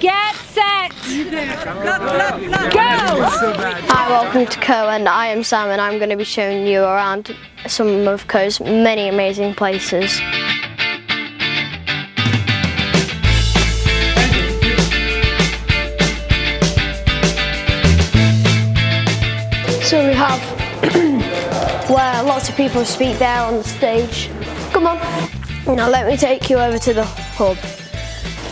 Get set! Go! Hi, welcome to Caux and I am Sam and I'm going to be showing you around some of Caux's many amazing places. So we have where lots of people speak there on the stage. Come on. Now let me take you over to the hub.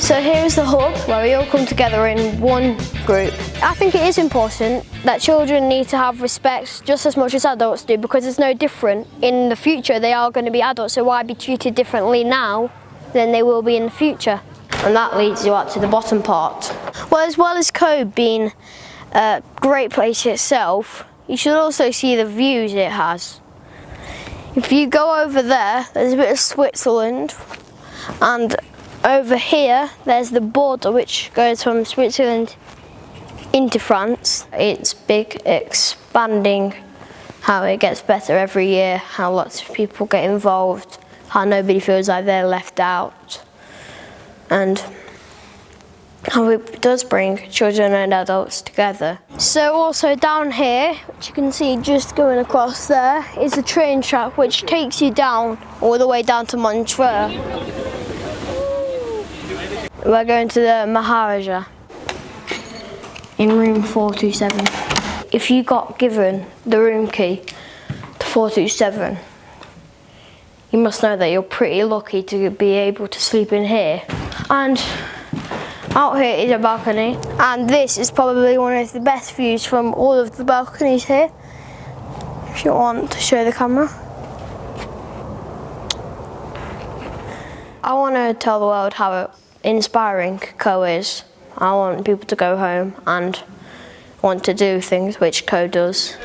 So here's the hub where we all come together in one group. I think it is important that children need to have respect just as much as adults do because it's no different. In the future they are going to be adults so why be treated differently now than they will be in the future? And that leads you up to the bottom part. Well as well as Caux being a great place itself, you should also see the views it has. If you go over there, there's a bit of Switzerland and over here there's the border which goes from Switzerland into France. It's big, expanding, how it gets better every year, how lots of people get involved, how nobody feels like they're left out and how it does bring children and adults together. So also down here, which you can see just going across there, is a train track which takes you down, all the way down to Montreux. We're going to the Maharaja in room 427. If you got given the room key to 427, you must know that you're pretty lucky to be able to sleep in here. And out here is a balcony and this is probably one of the best views from all of the balconies here. If you want to show the camera. I want to tell the world how inspiring Caux is. I want people to go home and want to do things which Caux does.